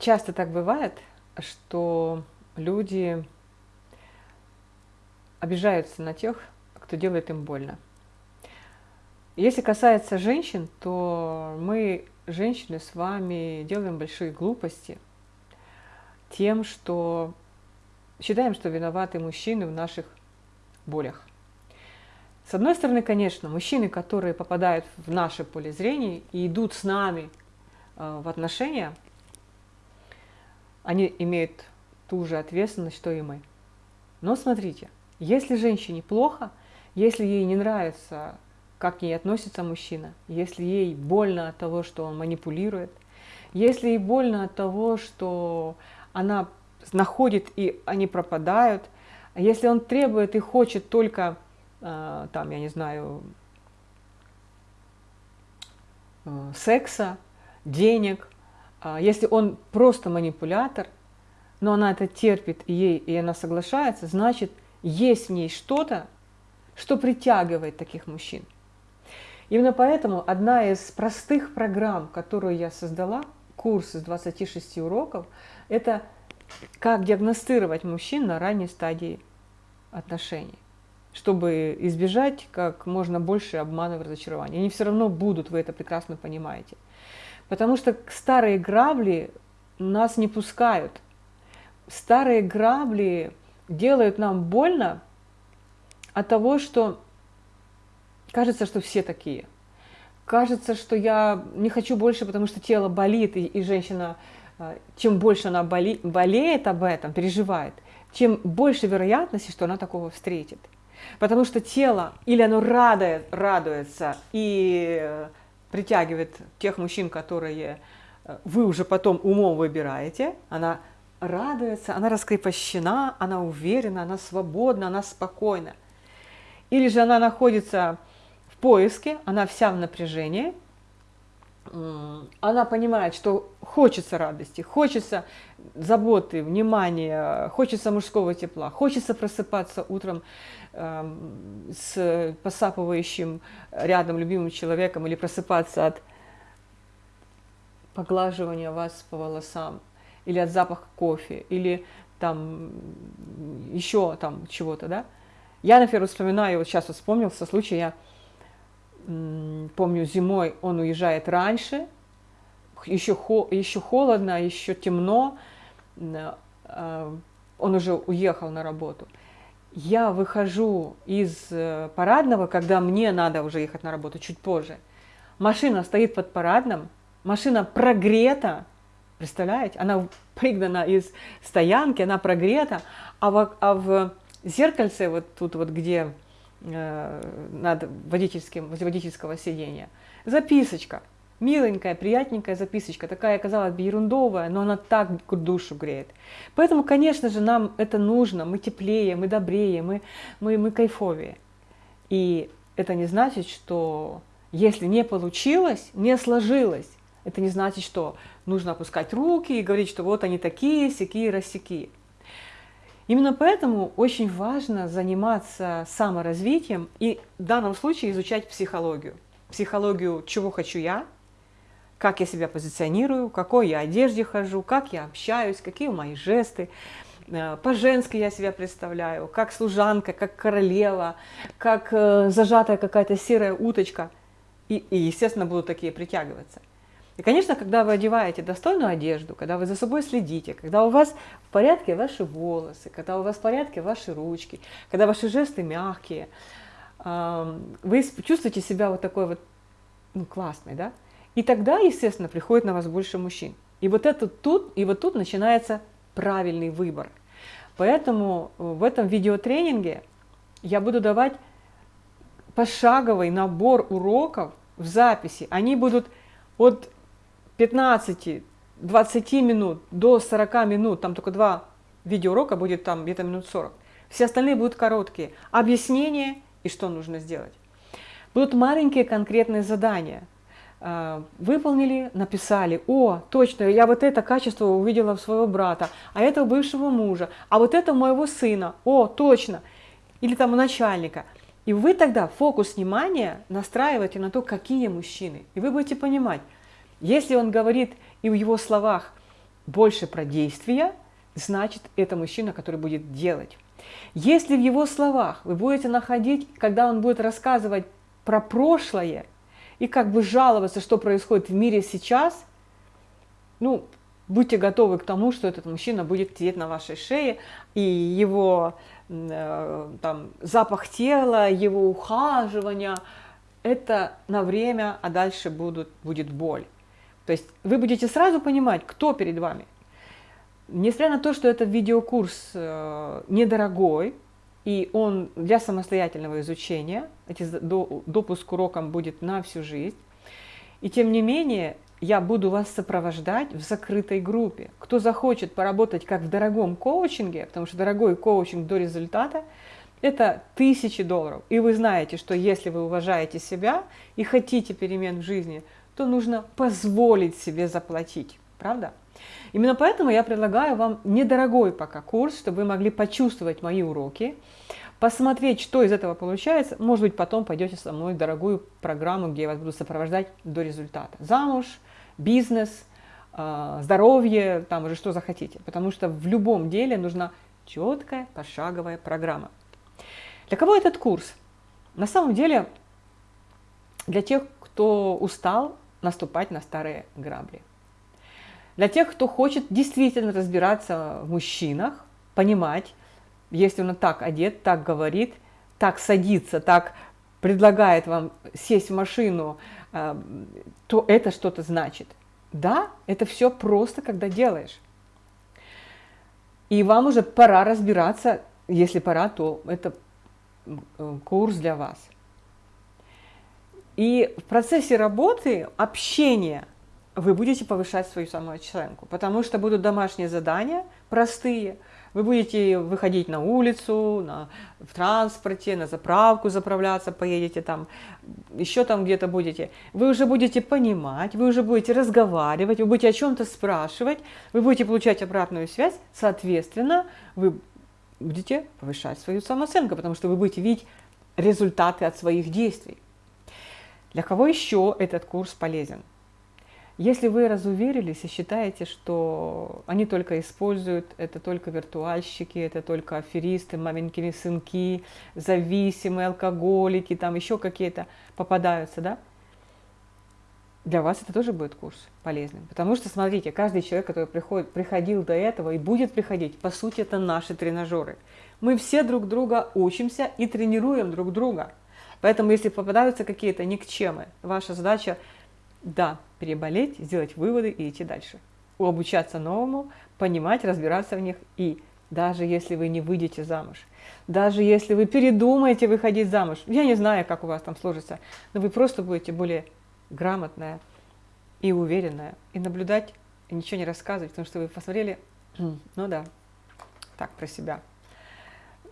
часто так бывает, что люди обижаются на тех, кто делает им больно. Если касается женщин, то мы, женщины, с вами делаем большие глупости тем, что считаем, что виноваты мужчины в наших болях. С одной стороны, конечно, мужчины, которые попадают в наше поле зрения и идут с нами э, в отношения, они имеют ту же ответственность, что и мы. Но смотрите, если женщине плохо, если ей не нравится, как к ней относится мужчина, если ей больно от того, что он манипулирует, если ей больно от того, что она находит и они пропадают, если он требует и хочет только, э, там, я не знаю, э, секса, денег, если он просто манипулятор, но она это терпит ей, и она соглашается, значит, есть в ней что-то, что притягивает таких мужчин. Именно поэтому одна из простых программ, которую я создала, курс из 26 уроков, это как диагностировать мужчин на ранней стадии отношений, чтобы избежать как можно больше обманов и разочарований. Они все равно будут, вы это прекрасно понимаете. Потому что старые грабли нас не пускают. Старые грабли делают нам больно от того, что кажется, что все такие. Кажется, что я не хочу больше, потому что тело болит, и, и женщина, а, чем больше она боли, болеет об этом, переживает, тем больше вероятности, что она такого встретит. Потому что тело или оно радует, радуется и э, притягивает тех мужчин, которые э, вы уже потом умом выбираете, она радуется, она раскрепощена, она уверена, она свободна, она спокойна. Или же она находится в поиске, она вся в напряжении, она понимает, что хочется радости, хочется заботы, внимания, хочется мужского тепла, хочется просыпаться утром э, с посапывающим рядом любимым человеком или просыпаться от поглаживания вас по волосам, или от запаха кофе, или там еще там чего-то, да. Я, например, вспоминаю, вот сейчас вот вспомнился случай, я помню, зимой он уезжает раньше, еще, хо, еще холодно, еще темно, а, он уже уехал на работу. Я выхожу из э, парадного, когда мне надо уже ехать на работу чуть позже. Машина стоит под парадным, машина прогрета, Представляете? Она пригнана из стоянки, она прогрета, а в, а в зеркальце, вот тут вот где над водительским, возле водительского сидения, записочка. Миленькая, приятненькая записочка, такая, казалось бы, ерундовая, но она так душу греет. Поэтому, конечно же, нам это нужно, мы теплее, мы добрее, мы, мы, мы кайфовее. И это не значит, что если не получилось, не сложилось, это не значит, что нужно опускать руки и говорить, что вот они такие, сякие, рассеки. Именно поэтому очень важно заниматься саморазвитием и в данном случае изучать психологию. Психологию, чего хочу я, как я себя позиционирую, какой я одежде хожу, как я общаюсь, какие мои жесты, э, по-женски я себя представляю, как служанка, как королева, как э, зажатая какая-то серая уточка. И, и, естественно, будут такие притягиваться. И, конечно, когда вы одеваете достойную одежду, когда вы за собой следите, когда у вас в порядке ваши волосы, когда у вас в порядке ваши ручки, когда ваши жесты мягкие, вы чувствуете себя вот такой вот ну, классной, да? И тогда, естественно, приходит на вас больше мужчин. И вот это тут, и вот тут начинается правильный выбор. Поэтому в этом видеотренинге я буду давать пошаговый набор уроков в записи. Они будут от 15-20 минут до 40 минут, там только два видеоурока будет там где-то минут 40. Все остальные будут короткие. Объяснение и что нужно сделать. Будут маленькие конкретные задания. А, выполнили, написали, о, точно, я вот это качество увидела в своего брата, а это у бывшего мужа, а вот это у моего сына, о, точно, или там у начальника. И вы тогда фокус внимания настраиваете на то, какие мужчины. И вы будете понимать, если он говорит и в его словах больше про действия, значит, это мужчина, который будет делать. Если в его словах вы будете находить, когда он будет рассказывать про прошлое и как бы жаловаться, что происходит в мире сейчас, ну, будьте готовы к тому, что этот мужчина будет сидеть на вашей шее, и его э, там, запах тела, его ухаживание, это на время, а дальше будут, будет боль. То есть вы будете сразу понимать, кто перед вами. Несмотря на то, что этот видеокурс э, недорогой, и он для самостоятельного изучения, эти, допуск к урокам будет на всю жизнь, и тем не менее я буду вас сопровождать в закрытой группе. Кто захочет поработать как в дорогом коучинге, потому что дорогой коучинг до результата – это тысячи долларов. И вы знаете, что если вы уважаете себя и хотите перемен в жизни, то нужно позволить себе заплатить. Правда? Именно поэтому я предлагаю вам недорогой пока курс, чтобы вы могли почувствовать мои уроки, посмотреть, что из этого получается. Может быть, потом пойдете со мной в дорогую программу, где я вас буду сопровождать до результата. Замуж, бизнес, а, здоровье, там уже что захотите. Потому что в любом деле нужна четкая пошаговая программа. Для кого этот курс? На самом деле, для тех, кто устал наступать на старые грабли. Для тех, кто хочет действительно разбираться в мужчинах, понимать, если он так одет, так говорит, так садится, так предлагает вам сесть в машину, э, то это что-то значит. Да, это все просто, когда делаешь. И вам уже пора разбираться, если пора, то это курс для вас. И в процессе работы, общения, вы будете повышать свою самооценку, потому что будут домашние задания простые – вы будете выходить на улицу, на, в транспорте, на заправку заправляться, поедете там, еще там где-то будете. Вы уже будете понимать, вы уже будете разговаривать, вы будете о чем-то спрашивать, вы будете получать обратную связь, соответственно, вы будете повышать свою самооценку, потому что вы будете видеть результаты от своих действий. Для кого еще этот курс полезен? Если вы разуверились и считаете, что они только используют, это только виртуальщики, это только аферисты, маменькины сынки, зависимые, алкоголики, там еще какие-то попадаются, да? Для вас это тоже будет курс полезным. Потому что, смотрите, каждый человек, который приходит, приходил до этого и будет приходить, по сути, это наши тренажеры. Мы все друг друга учимся и тренируем друг друга. Поэтому, если попадаются какие-то никчемы, ваша задача – да, переболеть, сделать выводы и идти дальше. Обучаться новому, понимать, разбираться в них и даже если вы не выйдете замуж, даже если вы передумаете выходить замуж, я не знаю, как у вас там сложится, но вы просто будете более грамотная и уверенная, и наблюдать, и ничего не рассказывать, потому что вы посмотрели, ну да, так, про себя.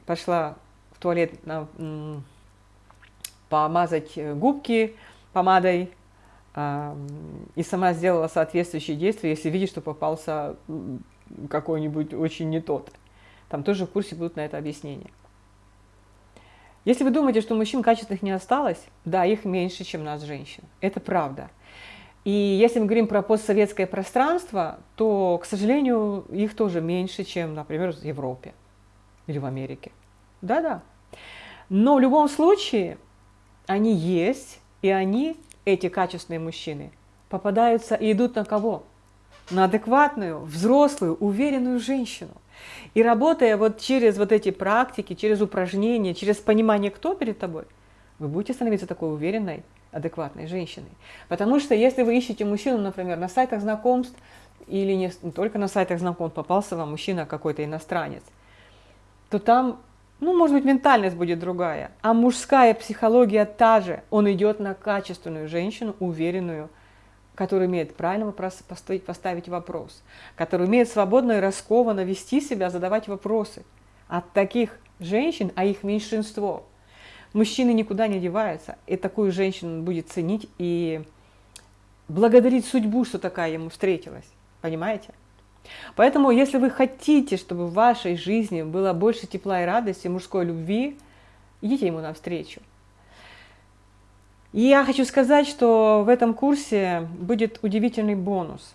Пошла в туалет на, помазать губки помадой, и сама сделала соответствующие действия, если видишь, что попался какой-нибудь очень не тот. Там тоже в курсе будут на это объяснения. Если вы думаете, что мужчин качественных не осталось, да, их меньше, чем нас, женщин. Это правда. И если мы говорим про постсоветское пространство, то, к сожалению, их тоже меньше, чем, например, в Европе или в Америке. Да-да. Но в любом случае они есть, и они эти качественные мужчины попадаются и идут на кого? На адекватную, взрослую, уверенную женщину. И работая вот через вот эти практики, через упражнения, через понимание, кто перед тобой, вы будете становиться такой уверенной, адекватной женщиной. Потому что если вы ищете мужчину, например, на сайтах знакомств, или не только на сайтах знакомств попался вам мужчина какой-то иностранец, то там ну, может быть, ментальность будет другая, а мужская психология та же. Он идет на качественную женщину, уверенную, которая умеет правильно поставить, поставить вопрос, которая умеет свободно и раскованно вести себя, задавать вопросы. От таких женщин, а их меньшинство, мужчины никуда не деваются, и такую женщину он будет ценить и благодарить судьбу, что такая ему встретилась. Понимаете? Поэтому, если вы хотите, чтобы в вашей жизни было больше тепла и радости, мужской любви, идите ему навстречу. И я хочу сказать, что в этом курсе будет удивительный бонус.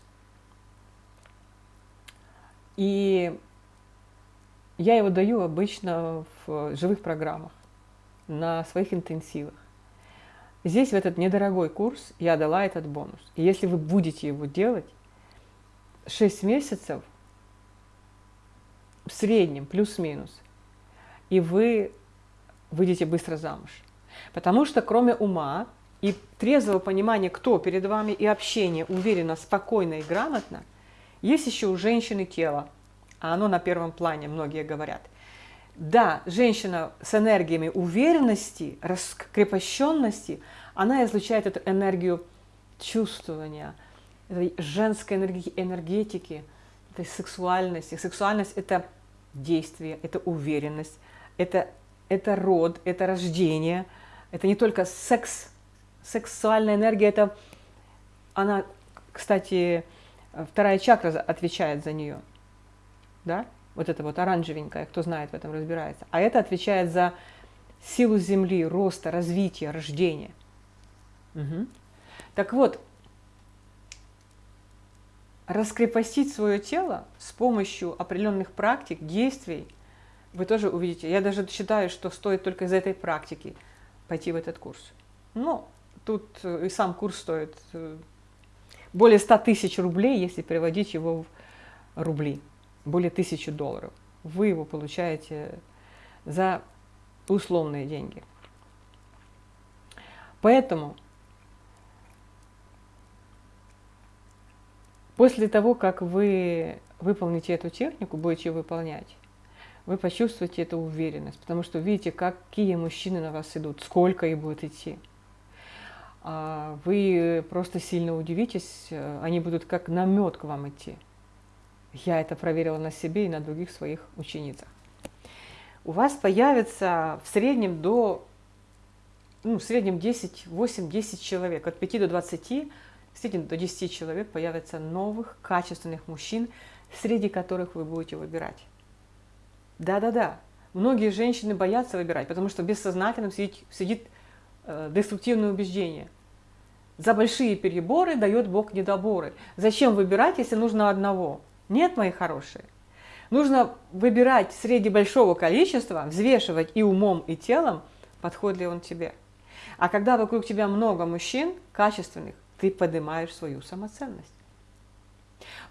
И я его даю обычно в живых программах, на своих интенсивах. Здесь, в этот недорогой курс, я дала этот бонус. И если вы будете его делать, 6 месяцев в среднем, плюс-минус, и вы выйдете быстро замуж. Потому что кроме ума и трезвого понимания, кто перед вами, и общения уверенно, спокойно и грамотно, есть еще у женщины тело, а оно на первом плане, многие говорят. Да, женщина с энергиями уверенности, раскрепощенности, она излучает эту энергию чувствования, этой женской энергетики, этой сексуальности. Сексуальность – это действие, это уверенность, это, это род, это рождение. Это не только секс, сексуальная энергия, это она, кстати, вторая чакра отвечает за нее. Да? Вот это вот оранжевенькая, кто знает в этом разбирается. А это отвечает за силу Земли, роста, развития, рождения. Угу. Так вот, раскрепостить свое тело с помощью определенных практик, действий, вы тоже увидите. Я даже считаю, что стоит только из этой практики пойти в этот курс. Но тут э, и сам курс стоит э, более 100 тысяч рублей, если переводить его в рубли, более тысячи долларов. Вы его получаете за условные деньги. Поэтому После того, как вы выполните эту технику, будете выполнять, вы почувствуете эту уверенность, потому что видите, какие мужчины на вас идут, сколько их будет идти. А вы просто сильно удивитесь, они будут как намет к вам идти. Я это проверила на себе и на других своих ученицах. У вас появится в среднем до, ну, в среднем 10, 8-10 человек, от 5 до 20 среднем до 10 человек появится новых, качественных мужчин, среди которых вы будете выбирать. Да-да-да, многие женщины боятся выбирать, потому что бессознательно сидит, сидит э, деструктивное убеждение. За большие переборы дает Бог недоборы. Зачем выбирать, если нужно одного? Нет, мои хорошие. Нужно выбирать среди большого количества, взвешивать и умом, и телом, подходит ли он тебе. А когда вокруг тебя много мужчин качественных, ты поднимаешь свою самоценность.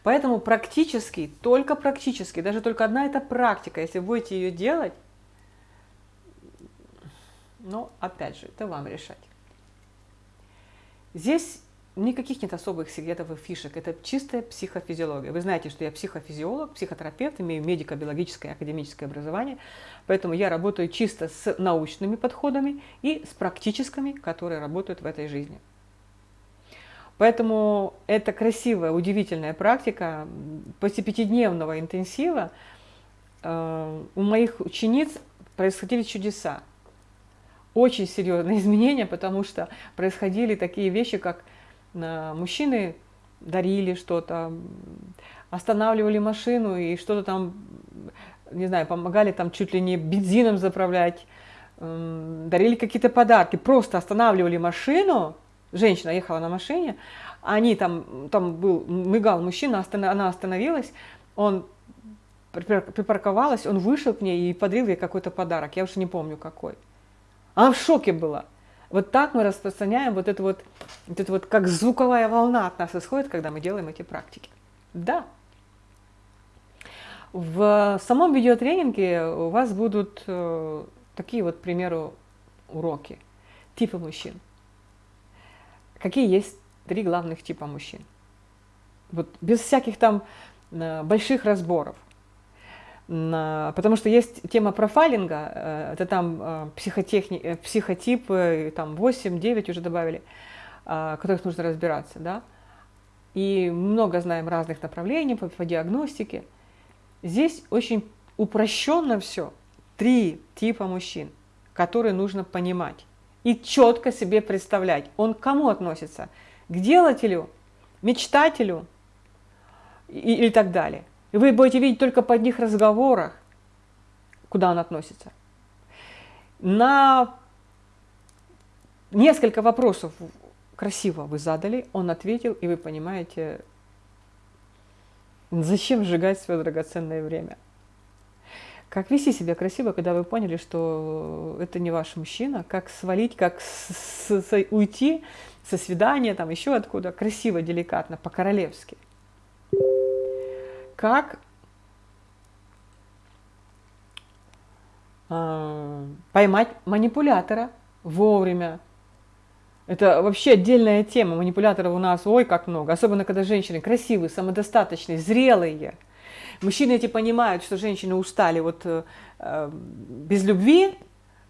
Поэтому практически, только практически, даже только одна эта практика, если будете ее делать, но опять же, это вам решать. Здесь никаких нет особых секретов и фишек, это чистая психофизиология. Вы знаете, что я психофизиолог, психотерапевт, имею медико-биологическое и академическое образование, поэтому я работаю чисто с научными подходами и с практическими, которые работают в этой жизни. Поэтому это красивая, удивительная практика. После пятидневного интенсива э, у моих учениц происходили чудеса. Очень серьезные изменения, потому что происходили такие вещи, как э, мужчины дарили что-то, останавливали машину и что-то там, не знаю, помогали там чуть ли не бензином заправлять, э, дарили какие-то подарки, просто останавливали машину, женщина ехала на машине, они там, там был, мигал мужчина, она остановилась, он припарковалась, он вышел к ней и подарил ей какой-то подарок, я уже не помню какой. Она в шоке была. Вот так мы распространяем вот это вот, вот это вот, как звуковая волна от нас исходит, когда мы делаем эти практики. Да. В самом видеотренинге у вас будут э, такие вот, к примеру, уроки, типы мужчин. Какие есть три главных типа мужчин? Вот без всяких там э, больших разборов. Потому что есть тема профайлинга, э, это там э, психотехни... психотипы, там 8-9 уже добавили, которых нужно разбираться, да. И много знаем разных направлений по, по диагностике. Здесь очень упрощенно все. Три типа мужчин, которые нужно понимать и четко себе представлять, он к кому относится, к делателю, мечтателю и, и так далее. И вы будете видеть только по одних разговорах, куда он относится. На несколько вопросов красиво вы задали, он ответил, и вы понимаете, Зачем сжигать свое драгоценное время? Как вести себя красиво, когда вы поняли, что это не ваш мужчина? Как свалить, как с, с, уйти со свидания, там еще откуда, красиво, деликатно, по-королевски? Как э, поймать манипулятора вовремя? Это вообще отдельная тема. Манипуляторов у нас, ой, как много. Особенно, когда женщины красивые, самодостаточные, зрелые – Мужчины эти понимают, что женщины устали вот э, э, без любви,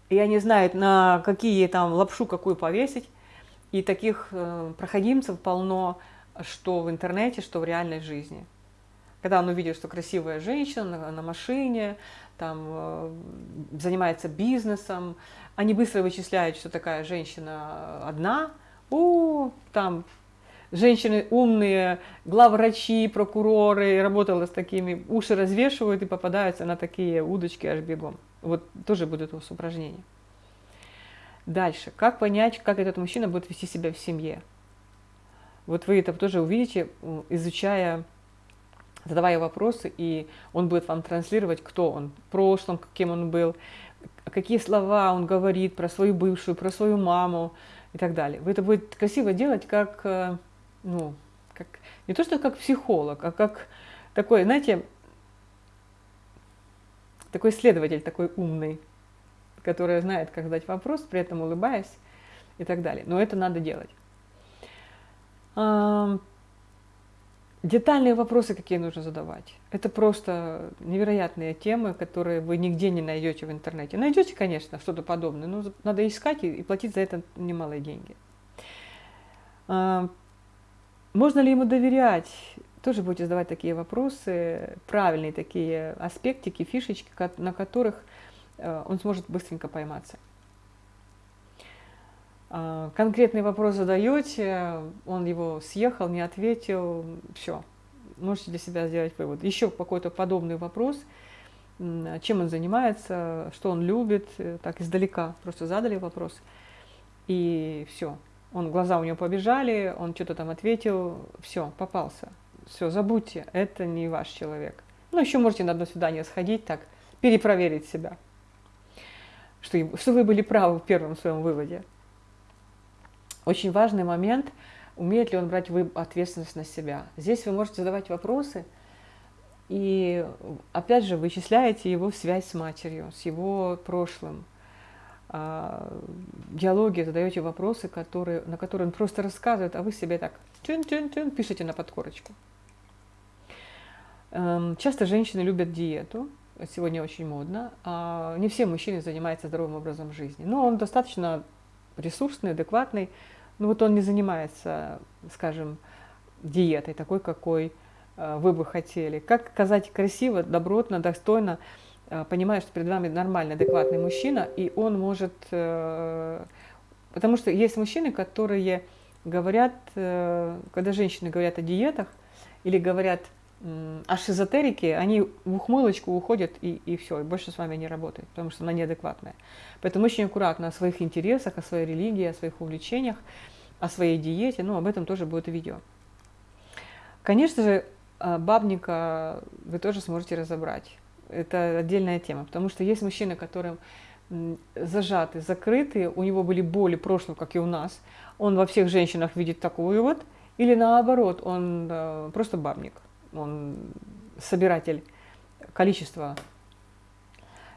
и они знают, на какие там лапшу какую повесить. И таких э, проходимцев полно, что в интернете, что в реальной жизни. Когда он увидит, что красивая женщина на, на машине, там э, занимается бизнесом, они быстро вычисляют, что такая женщина одна, у, там женщины умные, главврачи, прокуроры, работала с такими, уши развешивают и попадаются на такие удочки аж бегом. Вот тоже будет у вас упражнение. Дальше. Как понять, как этот мужчина будет вести себя в семье? Вот вы это тоже увидите, изучая, задавая вопросы, и он будет вам транслировать, кто он, в прошлом, кем он был, какие слова он говорит про свою бывшую, про свою маму и так далее. Вы это будете красиво делать, как э, ну, как, не то что как психолог, а как такой, знаете, такой следователь, такой умный, который знает, как задать вопрос, при этом улыбаясь и так далее. Но это надо делать. Детальные вопросы, какие нужно задавать. Это просто невероятные темы, которые вы нигде не найдете в интернете. Найдете, конечно, что-то подобное, но надо искать и платить за это немалые деньги. Можно ли ему доверять? Тоже будете задавать такие вопросы, правильные такие аспектики, фишечки, на которых э, он сможет быстренько пойматься. А, конкретный вопрос задаете, он его съехал, не ответил, все, можете для себя сделать вывод. Еще какой-то подобный вопрос, чем он занимается, что он любит, э, так издалека просто задали вопрос, и все, он, глаза у него побежали, он что-то там ответил, все, попался. Все, забудьте, это не ваш человек. Ну, еще можете на одно свидание сходить, так, перепроверить себя, что, что вы были правы в первом своем выводе. Очень важный момент, умеет ли он брать ответственность на себя. Здесь вы можете задавать вопросы, и опять же вычисляете его связь с матерью, с его прошлым, а, диалоги, задаете вопросы, которые, на которые он просто рассказывает, а вы себе так тюн-тюн-тюн пишите на подкорочку. Эм, часто женщины любят диету, сегодня очень модно. А не все мужчины занимаются здоровым образом жизни. Но он достаточно ресурсный, адекватный. Но вот он не занимается, скажем, диетой такой, какой э, вы бы хотели. Как сказать красиво, добротно, достойно – понимая, что перед вами нормальный, адекватный мужчина, и он может... Э, потому что есть мужчины, которые говорят, э, когда женщины говорят о диетах или говорят о шизотерике, они в ухмылочку уходят и, и все, и больше с вами не работают, потому что она неадекватная. Поэтому очень аккуратно о своих интересах, о своей религии, о своих увлечениях, о своей диете, ну, об этом тоже будет видео. Конечно же, бабника вы тоже сможете разобрать это отдельная тема, потому что есть мужчины, которые зажаты, закрыты, у него были боли прошлого, как и у нас, он во всех женщинах видит такую вот, или наоборот, он э, просто бабник, он собиратель количества,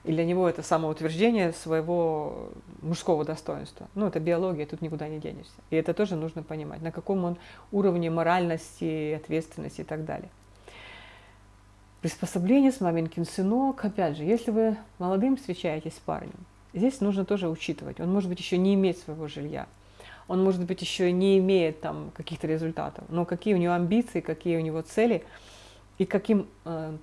и для него это самоутверждение своего мужского достоинства. Ну, это биология, тут никуда не денешься. И это тоже нужно понимать, на каком он уровне моральности, ответственности и так далее. Приспособление с маменькин сынок. Опять же, если вы молодым встречаетесь с парнем, здесь нужно тоже учитывать. Он может быть еще не имеет своего жилья. Он может быть еще не имеет там каких-то результатов. Но какие у него амбиции, какие у него цели и каким, э,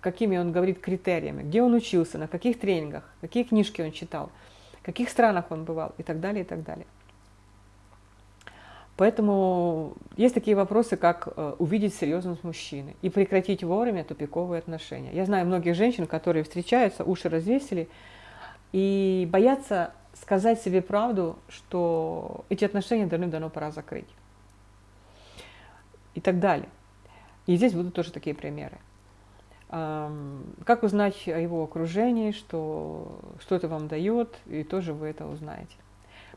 какими он говорит критериями. Где он учился, на каких тренингах, какие книжки он читал, в каких странах он бывал и так далее, и так далее. Поэтому есть такие вопросы, как э, увидеть серьезность мужчины и прекратить вовремя тупиковые отношения. Я знаю многих женщин, которые встречаются, уши развесили и боятся сказать себе правду, что эти отношения давным-давно пора закрыть. И так далее. И здесь будут тоже такие примеры. Как узнать о его окружении, что, что это вам дает, и тоже вы это узнаете.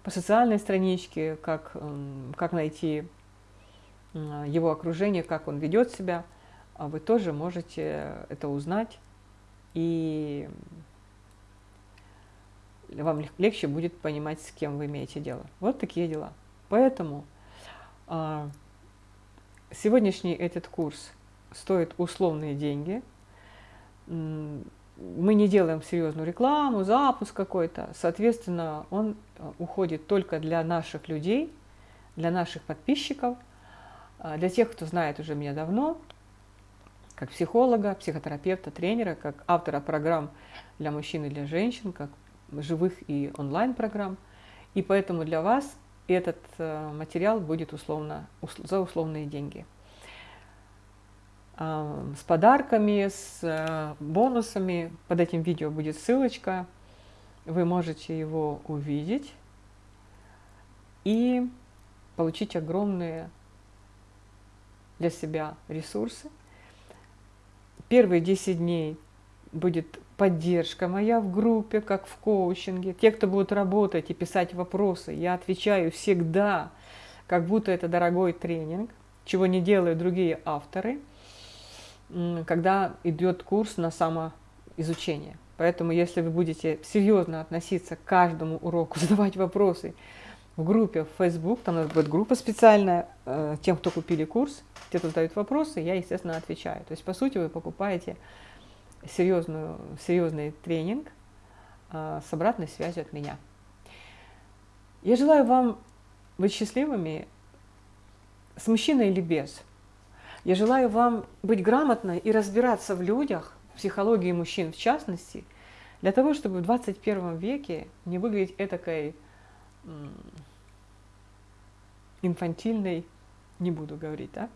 По социальной страничке, как, как найти его окружение, как он ведет себя, а вы тоже можете это узнать, и вам легче будет понимать, с кем вы имеете дело. Вот такие дела. Поэтому а, сегодняшний этот курс стоит условные деньги – мы не делаем серьезную рекламу, запуск какой-то. Соответственно, он э, уходит только для наших людей, для наших подписчиков, а, для тех, кто знает уже меня давно, как психолога, психотерапевта, тренера, как автора программ для мужчин и для женщин, как живых и онлайн-программ. И поэтому для вас этот э, материал будет условно, за условные деньги с подарками, с э, бонусами. Под этим видео будет ссылочка. Вы можете его увидеть и получить огромные для себя ресурсы. Первые 10 дней будет поддержка моя в группе, как в коучинге. Те, кто будут работать и писать вопросы, я отвечаю всегда, как будто это дорогой тренинг, чего не делают другие авторы – когда идет курс на самоизучение. Поэтому, если вы будете серьезно относиться к каждому уроку, задавать вопросы в группе в Facebook, там у нас будет группа специальная э, тем, кто купили курс, те, кто задают вопросы, я, естественно, отвечаю. То есть, по сути, вы покупаете серьезную, серьезный тренинг э, с обратной связью от меня. Я желаю вам быть счастливыми с мужчиной или без – я желаю вам быть грамотной и разбираться в людях, в психологии мужчин в частности, для того, чтобы в 21 веке не выглядеть этакой инфантильной, не буду говорить, да?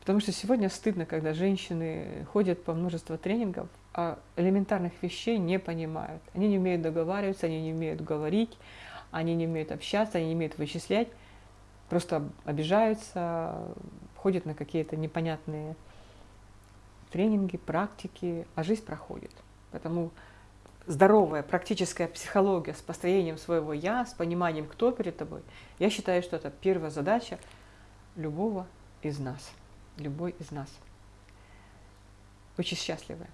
Потому что сегодня стыдно, когда женщины ходят по множеству тренингов, а элементарных вещей не понимают. Они не умеют договариваться, они не умеют говорить, они не умеют общаться, они не умеют вычислять, просто обижаются, ходит на какие-то непонятные тренинги, практики, а жизнь проходит. Поэтому здоровая практическая психология с построением своего «я», с пониманием, кто перед тобой, я считаю, что это первая задача любого из нас, любой из нас. Очень счастливая.